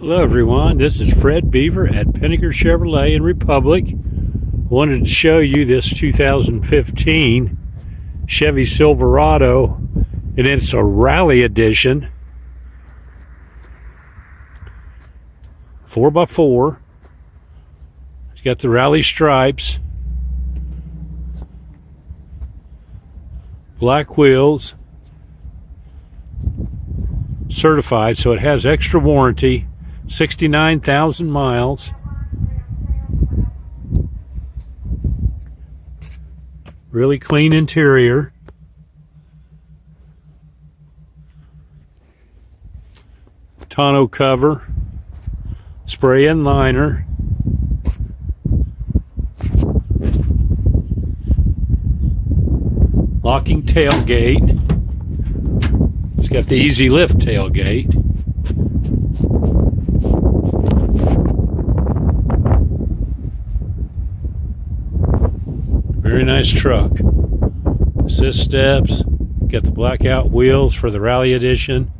Hello everyone, this is Fred Beaver at Pinegar Chevrolet in Republic. Wanted to show you this 2015 Chevy Silverado and it's a rally edition. 4x4. It's got the rally stripes. Black wheels. Certified, so it has extra warranty 69,000 miles. Really clean interior. Tonneau cover. Spray and liner. Locking tailgate. It's got the easy lift tailgate. Very nice truck. Assist steps. Got the blackout wheels for the Rally Edition.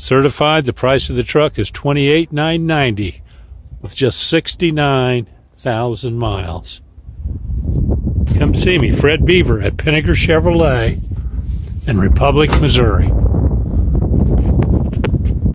Certified, the price of the truck is $28,990 with just 69,000 miles. Come see me, Fred Beaver at Pinegar Chevrolet in Republic, Missouri.